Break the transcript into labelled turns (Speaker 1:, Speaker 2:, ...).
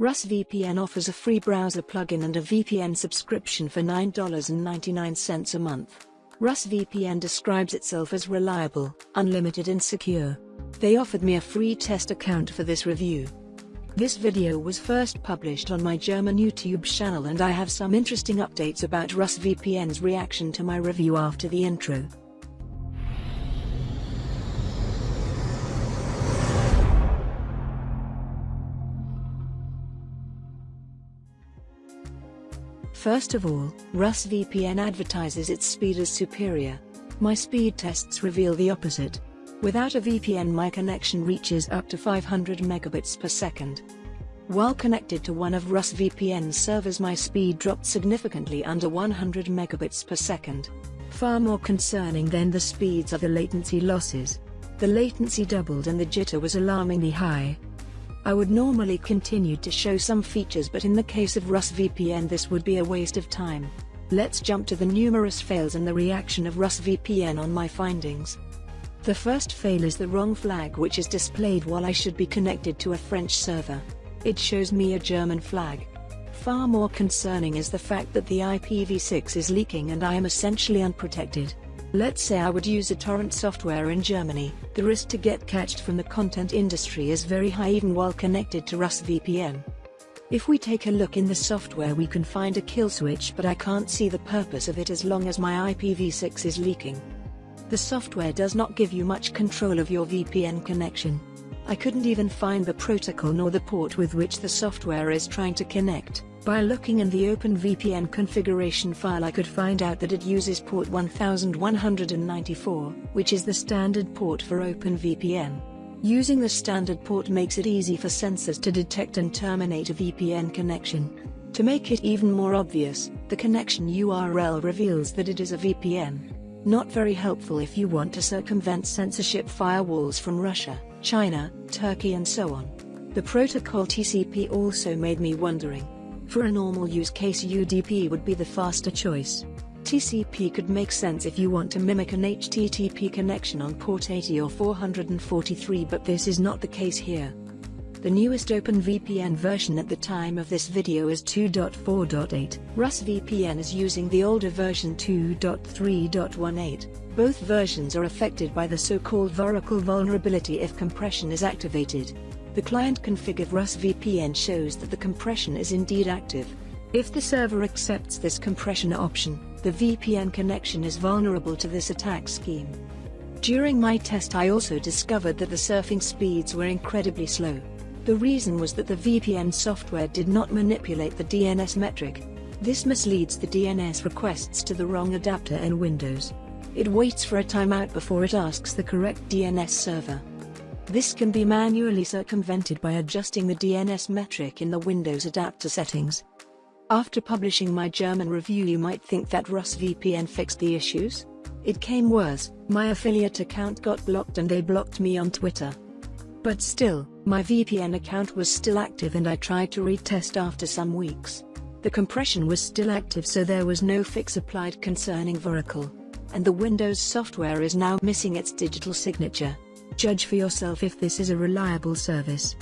Speaker 1: RusVPN offers a free browser plugin and a VPN subscription for $9.99 a month. RusVPN describes itself as reliable, unlimited and secure. They offered me a free test account for this review. This video was first published on my German YouTube channel and I have some interesting updates about RusVPN's reaction to my review after the intro. First of all, RusVPN advertises its speed as superior. My speed tests reveal the opposite. Without a VPN my connection reaches up to 500 megabits per second. While connected to one of RusVPN's servers my speed dropped significantly under 100 megabits per second. Far more concerning than the speeds are the latency losses. The latency doubled and the jitter was alarmingly high. I would normally continue to show some features but in the case of RusVPN this would be a waste of time. Let's jump to the numerous fails and the reaction of RusVPN on my findings. The first fail is the wrong flag which is displayed while I should be connected to a French server. It shows me a German flag. Far more concerning is the fact that the IPv6 is leaking and I am essentially unprotected. Let's say I would use a torrent software in Germany, the risk to get catched from the content industry is very high even while connected to RusVPN. If we take a look in the software we can find a kill switch but I can't see the purpose of it as long as my IPv6 is leaking. The software does not give you much control of your VPN connection. I couldn't even find the protocol nor the port with which the software is trying to connect. By looking in the OpenVPN configuration file I could find out that it uses port 1194, which is the standard port for OpenVPN. Using the standard port makes it easy for censors to detect and terminate a VPN connection. To make it even more obvious, the connection URL reveals that it is a VPN. Not very helpful if you want to circumvent censorship firewalls from Russia, China, Turkey and so on. The protocol TCP also made me wondering, for a normal use case UDP would be the faster choice. TCP could make sense if you want to mimic an HTTP connection on port 80 or 443 but this is not the case here. The newest OpenVPN version at the time of this video is 2.4.8. RusVPN is using the older version 2.3.18. Both versions are affected by the so-called Voracle vulnerability if compression is activated. The client config of RusVPN shows that the compression is indeed active. If the server accepts this compression option, the VPN connection is vulnerable to this attack scheme. During my test I also discovered that the surfing speeds were incredibly slow. The reason was that the VPN software did not manipulate the DNS metric. This misleads the DNS requests to the wrong adapter in Windows. It waits for a timeout before it asks the correct DNS server. This can be manually circumvented by adjusting the DNS metric in the Windows adapter settings. After publishing my German review you might think that RusVPN fixed the issues? It came worse, my affiliate account got blocked and they blocked me on Twitter. But still, my VPN account was still active and I tried to retest after some weeks. The compression was still active so there was no fix applied concerning Voracle. And the Windows software is now missing its digital signature. Judge for yourself if this is a reliable service.